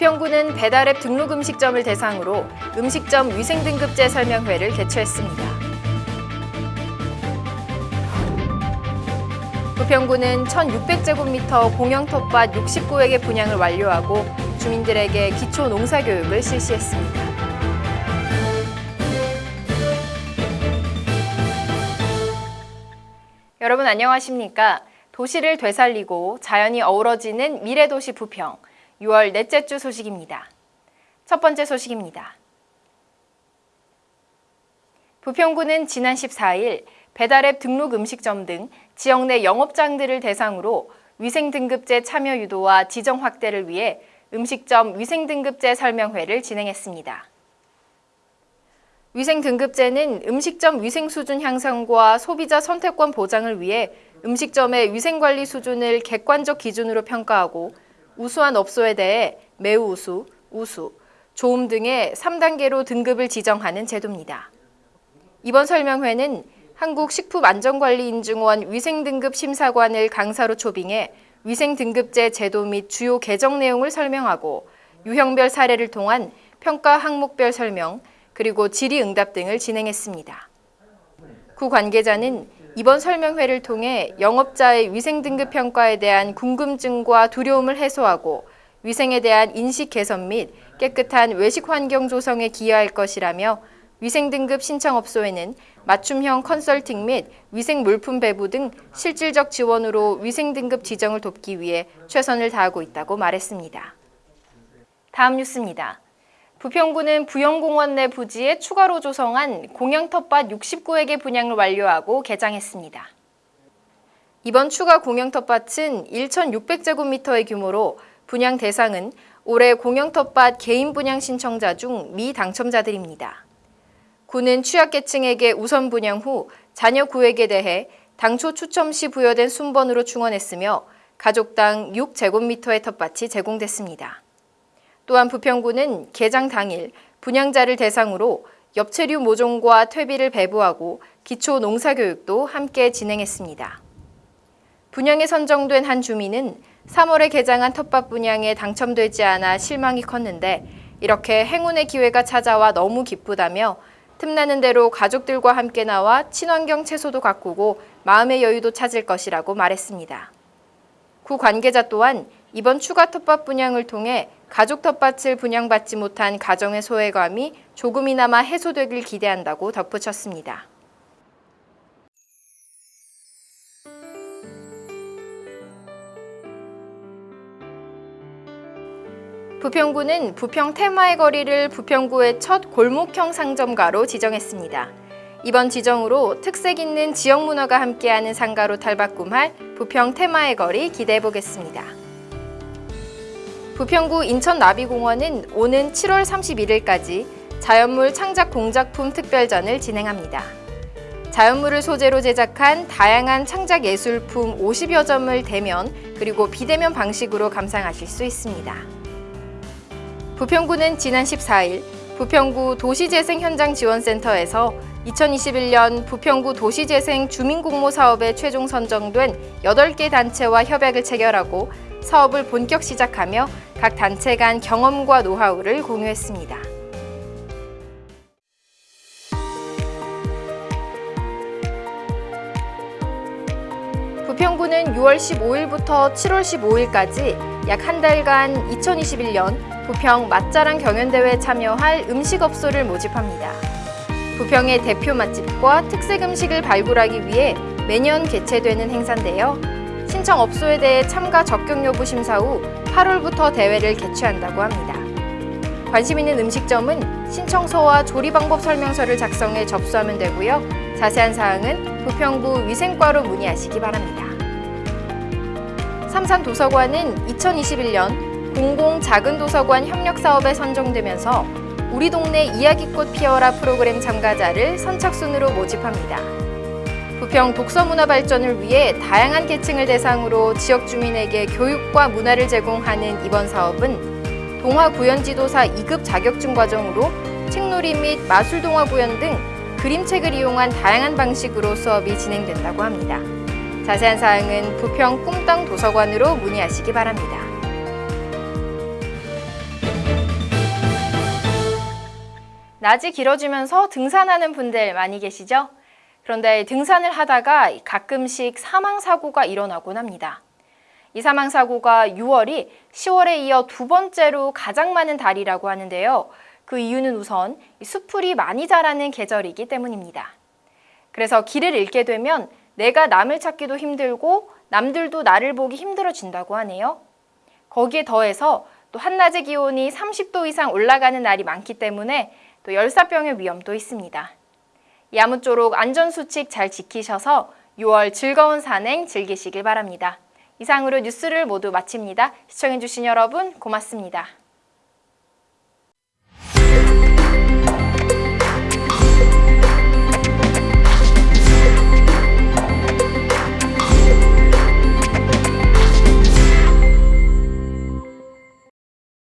부평구는 배달앱 등록 음식점을 대상으로 음식점 위생등급제 설명회를 개최했습니다. 부평구는 1,600제곱미터 공영 텃밭 69획의 분양을 완료하고 주민들에게 기초 농사교육을 실시했습니다. 여러분 안녕하십니까? 도시를 되살리고 자연이 어우러지는 미래도시 부평 6월 넷째 주 소식입니다. 첫 번째 소식입니다. 부평구는 지난 14일 배달앱 등록 음식점 등 지역 내 영업장들을 대상으로 위생등급제 참여 유도와 지정 확대를 위해 음식점 위생등급제 설명회를 진행했습니다. 위생등급제는 음식점 위생수준 향상과 소비자 선택권 보장을 위해 음식점의 위생관리 수준을 객관적 기준으로 평가하고 우수한 업소에 대해 매우 우수, 우수, 좋음 등의 3단계로 등급을 지정하는 제도입니다. 이번 설명회는 한국식품안전관리인증원 위생등급 심사관을 강사로 초빙해 위생등급제 제도 및 주요 개정 내용을 설명하고 유형별 사례를 통한 평가 항목별 설명, 그리고 질의응답 등을 진행했습니다. 구 관계자는 이번 설명회를 통해 영업자의 위생 등급 평가에 대한 궁금증과 두려움을 해소하고 위생에 대한 인식 개선 및 깨끗한 외식 환경 조성에 기여할 것이라며 위생 등급 신청업소에는 맞춤형 컨설팅 및 위생 물품 배부 등 실질적 지원으로 위생 등급 지정을 돕기 위해 최선을 다하고 있다고 말했습니다. 다음 뉴스입니다. 부평구는 부영공원 내 부지에 추가로 조성한 공영텃밭 69획의 분양을 완료하고 개장했습니다. 이번 추가 공영텃밭은 1,600제곱미터의 규모로 분양 대상은 올해 공영텃밭 개인 분양 신청자 중 미당첨자들입니다. 구는 취약계층에게 우선 분양 후 자녀 구획에 대해 당초 추첨 시 부여된 순번으로 충원했으며 가족당 6제곱미터의 텃밭이 제공됐습니다. 또한 부평구는 개장 당일 분양자를 대상으로 엽채류 모종과 퇴비를 배부하고 기초 농사교육도 함께 진행했습니다. 분양에 선정된 한 주민은 3월에 개장한 텃밭 분양에 당첨되지 않아 실망이 컸는데 이렇게 행운의 기회가 찾아와 너무 기쁘다며 틈나는 대로 가족들과 함께 나와 친환경 채소도 가꾸고 마음의 여유도 찾을 것이라고 말했습니다. 구 관계자 또한 이번 추가 텃밭 분양을 통해 가족 텃밭을 분양받지 못한 가정의 소외감이 조금이나마 해소되길 기대한다고 덧붙였습니다. 부평구는 부평 테마의 거리를 부평구의 첫 골목형 상점가로 지정했습니다. 이번 지정으로 특색 있는 지역 문화가 함께하는 상가로 탈바꿈할 부평 테마의 거리 기대해보겠습니다. 부평구 인천나비공원은 오는 7월 31일까지 자연물 창작 공작품 특별전을 진행합니다. 자연물을 소재로 제작한 다양한 창작 예술품 50여 점을 대면 그리고 비대면 방식으로 감상하실 수 있습니다. 부평구는 지난 14일 부평구 도시재생 현장지원센터에서 2021년 부평구 도시재생 주민공모 사업에 최종 선정된 8개 단체와 협약을 체결하고 사업을 본격 시작하며 각 단체 간 경험과 노하우를 공유했습니다. 부평구는 6월 15일부터 7월 15일까지 약 한 달간 2021년 부평 맛자랑 경연대회에 참여할 음식업소를 모집합니다. 부평의 대표 맛집과 특색 음식을 발굴하기 위해 매년 개최되는 행사인데요. 신청 업소에 대해 참가 적격 여부 심사 후 8월부터 대회를 개최한다고 합니다. 관심 있는 음식점은 신청서와 조리 방법 설명서를 작성해 접수하면 되고요. 자세한 사항은 부평구 위생과로 문의하시기 바랍니다. 삼산도서관은 2021년 공공 작은 도서관 협력 사업에 선정되면서 우리 동네 이야기꽃 피어라 프로그램 참가자를 선착순으로 모집합니다. 부평 독서문화 발전을 위해 다양한 계층을 대상으로 지역 주민에게 교육과 문화를 제공하는 이번 사업은 동화 구연 지도사 2급 자격증 과정으로 책놀이 및 마술 동화 구연 등 그림책을 이용한 다양한 방식으로 수업이 진행된다고 합니다. 자세한 사항은 부평 꿈땅 도서관으로 문의하시기 바랍니다. 낮이 길어지면서 등산하는 분들 많이 계시죠? 그런데 등산을 하다가 가끔씩 사망사고가 일어나곤 합니다. 이 사망사고가 6월이 10월에 이어 두 번째로 가장 많은 달이라고 하는데요. 그 이유는 우선 이 수풀이 많이 자라는 계절이기 때문입니다. 그래서 길을 잃게 되면 내가 남을 찾기도 힘들고 남들도 나를 보기 힘들어진다고 하네요. 거기에 더해서 또 한낮의 기온이 30도 이상 올라가는 날이 많기 때문에 또 열사병의 위험도 있습니다. 이 아무쪼록 안전수칙 잘 지키셔서 6월 즐거운 산행 즐기시길 바랍니다. 이상으로 뉴스를 모두 마칩니다. 시청해주신 여러분 고맙습니다.